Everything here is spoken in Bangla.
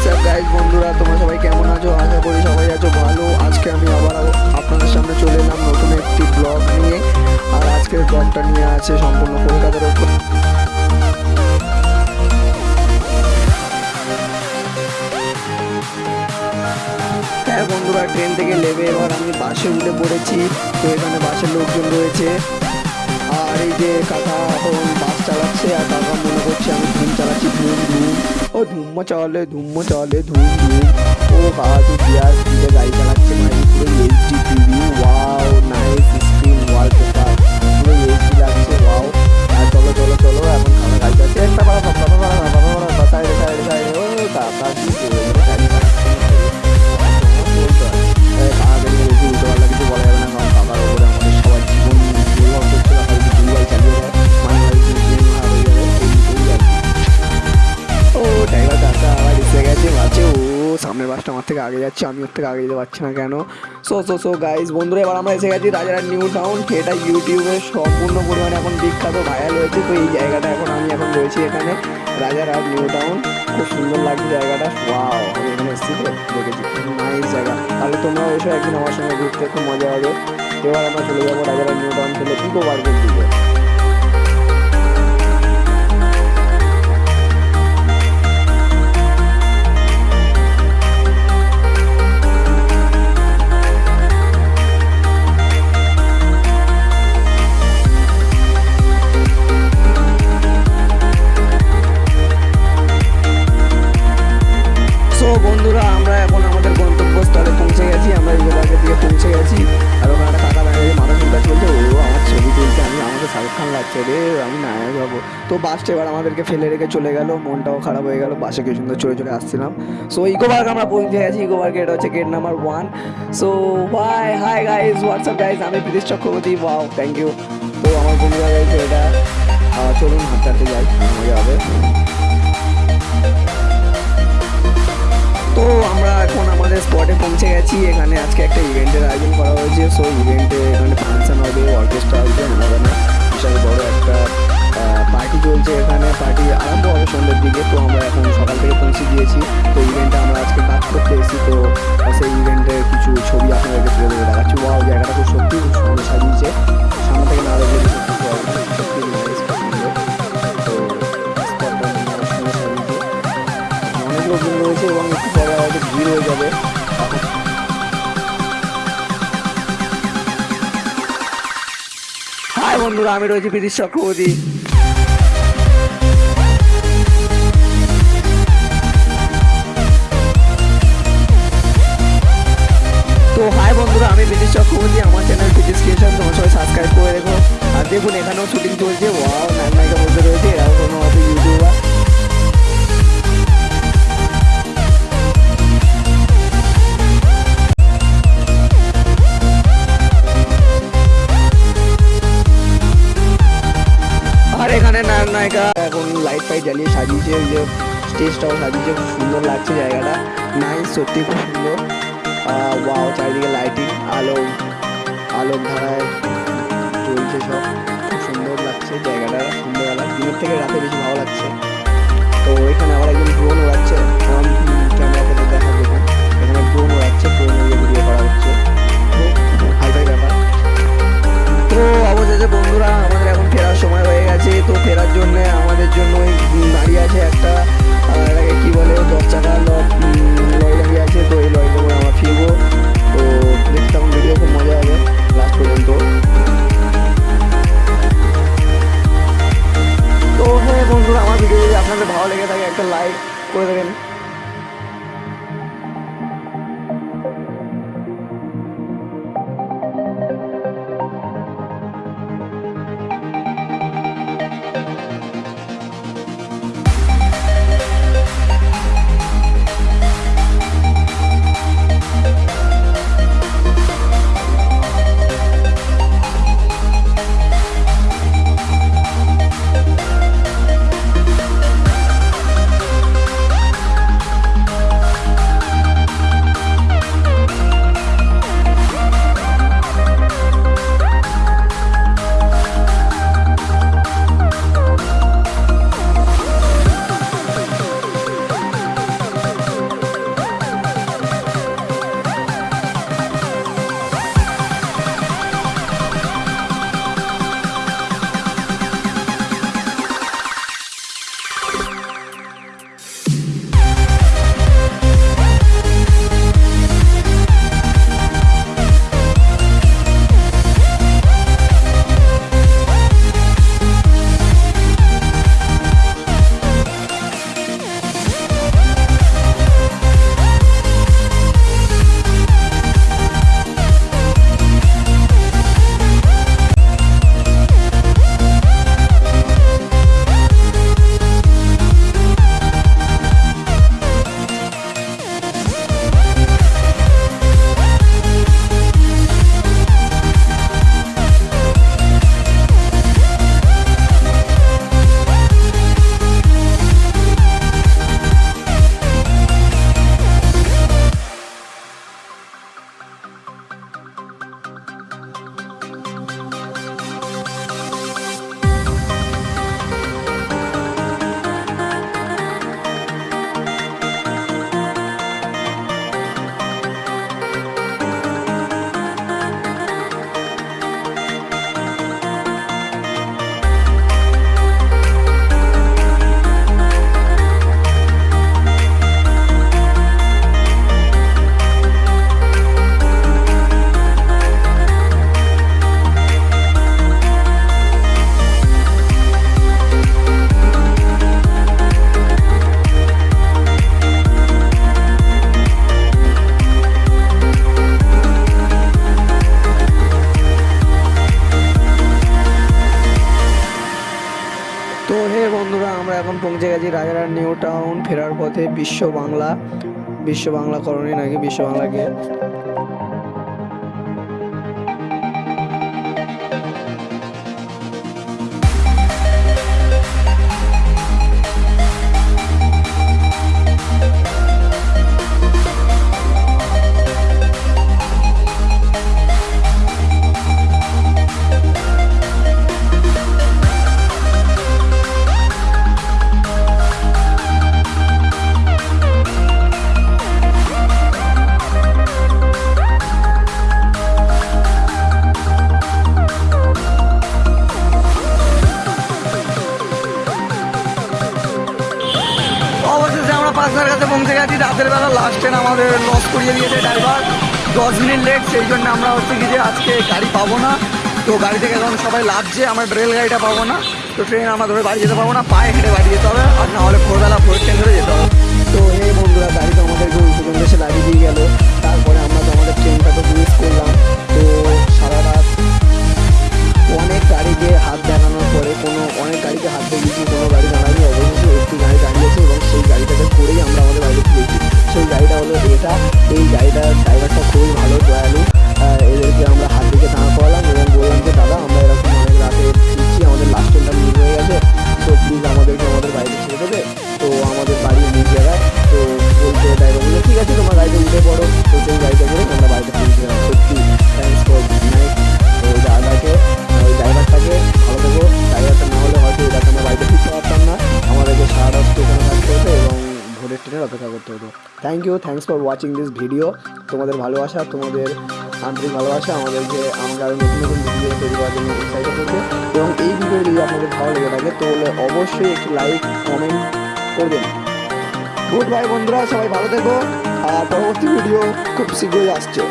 হোয়াটসঅ্যাপ গাইজ বন্ধুরা, তোমরা সবাই কেমন আছো? আশা করি সবাই আছো ভালো। আজকে আমি আবার আপনাদের সামনে চলে এলাম নতুন একটি ব্লগ নিয়ে। আর আজকের ব্লগটা নিয়ে আছে সম্পূর্ণ কলকাতার উপর হ্যাঁ বন্ধুরা ট্রেন থেকে নেমে এবার আমি বাসে উঠে পড়েছি। তো এখানে বাসের লোকজন রয়েছে। আর এই যে কাকা, এখন বাস চালাচ্ছে আর কাকা মনে করছে আমি ধুম চালাচ্ছি ধুম ধুম ও ধুম চলে ধুম চলে ধুম ধুম। ও কাকা তুই বিয়ার স্পিডে গাড়ি চালাচ্ছে মানে পুরো এইচডি টিভি ওয়াও নাইস থেকে আগে যাচ্ছে, আমি ওর থেকে আগে যেতে পারছি না কেন? সো সো সো গাইজ বন্ধুরা, এবার আমরা এসে গেছি রাজারা নিউ টাউন সেটা ইউটিউবে সম্পূর্ণ পরিমাণে এখন বিখ্যাত ভাইরাল হয়েছে। তো এই জায়গাটা এখন আমি এখন রয়েছি এখানে রাজারহাট নিউ টাউন খুব সুন্দর লাগছে জায়গাটা। ওয়াও আমি এখানে এসেছি তো, দেখেছি। নাইস জায়গা। তাহলে তোমরা এসো একদিন আমার সঙ্গে ঘুরতে, খুব মজা হবে। এবার আমরা চলে যাব রাজারহাট নিউ টাউন থেকে ইকো পার্কের দিকে তো বাসটা এবার আমাদেরকে ফেলে রেখে চলে গেল, মনটাও খারাপ হয়ে গেল বাসে কি সুন্দর চলে চলে আসছিলাম। সো ইকো পার্ক আমরা পৌঁছে গেছি ইকো পার্কে এটা হচ্ছে gate number one so bye hi guys WhatsApp guys আমি Pritish Chakraborty wow thank you তো আমার বন্ধুরা রয়েছে এটা। চলুন, হাঁটতে যাই, মজা হবে। তো আমরা এখন আমাদের স্পটে পৌঁছে গেছি, এখানে আজকে একটা ইভেন্টের আয়োজন করা হয়েছে। সো ইভেন্টে এখানে ফাংশন হবে অর্কেস্ট্রা হবে বিশাল বড় একটা পার্টি চলছে এখানে পার্টি আরম্ভ হবে সন্ধ্যের দিকে, তো আমরা এখন সকাল থেকে পৌঁছে গিয়েছি। তো ইভেন্টে আমরা আজকে কাজ করতে এসেছি, তো সেই ইভেন্টের কিছু ছবি আপনাদেরকে তুলে ধরে দেখাচ্ছি। ওয়াও জায়গাটা খুব সত্যি খুব সুন্দর সাজিয়েছে। সামনে থেকে না দেখলে রয়েছে এবং একটু পরে হয়তো ভিড় হয়ে যাবে। বন্ধুরা, আমি রয়েছি প্রীতিশ চক্রবর্তী। লাইট জ্বালিয়ে সাজিয়েছে ওই যে স্টেজটাও সাজিয়েছে, খুব সুন্দর লাগছে জায়গাটা। নাইস সত্যি খুব সুন্দর। ওয়াও চারিদিকে লাইটিং আলো আলোক ধারায় চলছে সব। খুব সুন্দর লাগছে জায়গাটা সন্ধ্যেবেলা দিনের থেকে রাতে বেশি ভালো লাগছে। তো এখানে আবার একজন ড্রোন উড়াচ্ছে। ক্যামেরা থেকে দেখা দেখুন এখানে ড্রোন উড়াচ্ছে ড্রোন উড়িয়ে ঘুরিয়ে করা হচ্ছে। থাকে লাইক নিউ টাউন ফেরার পথে বিশ্ব বাংলা বিশ্ব বাংলা করণে নাকি বিশ্ব বাংলাকে? পাঁচটার কাছে পৌঁছে গেছি। রাতের বেলা লাস্ট ট্রেন আমাদের লস করিয়ে দিয়েছে ড্রাইভার দশ মিনিট লেট সেই জন্য আমরা হচ্ছে কি যে আজকে গাড়ি পাবো না। তো গাড়ি থেকে এখন সবাই লাভছে আমার রেল গাড়িটা পাবো না। তো ট্রেন আমরা ধরে বাড়ি যেতে পারব না, পায়ে হেঁটে বাড়ি যেতে হবে। আর না হলে you thanks for watching this video তোমাদের ভালোবাসা, তোমাদের আন্তরিক ভালোবাসা, আমাদেরকে আমাকে আরও নতুন নতুন ভিডিও তৈরি করার জন্য উৎসাহিত করছে। এবং এই ভিডিও যদি আপনাদের ভালো লেগে থাকে, তাহলে অবশ্যই একটি লাইক কমেন্ট করবেন। গুড বাই বন্ধুরা, সবাই ভালো থেকো। আর পরবর্তী ভিডিও খুব শীঘ্রই আসছে।